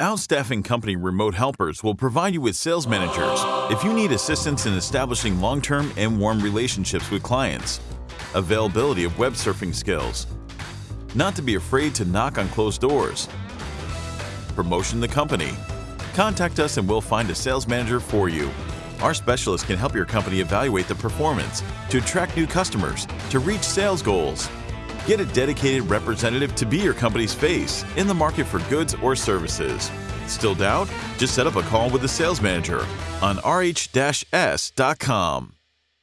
Outstaffing Company Remote Helpers will provide you with sales managers if you need assistance in establishing long term and warm relationships with clients, availability of web surfing skills, not to be afraid to knock on closed doors, promotion the company. Contact us and we'll find a sales manager for you. Our specialists can help your company evaluate the performance to attract new customers, to reach sales goals. Get a dedicated representative to be your company's face in the market for goods or services. Still doubt? Just set up a call with the sales manager on rh-s.com.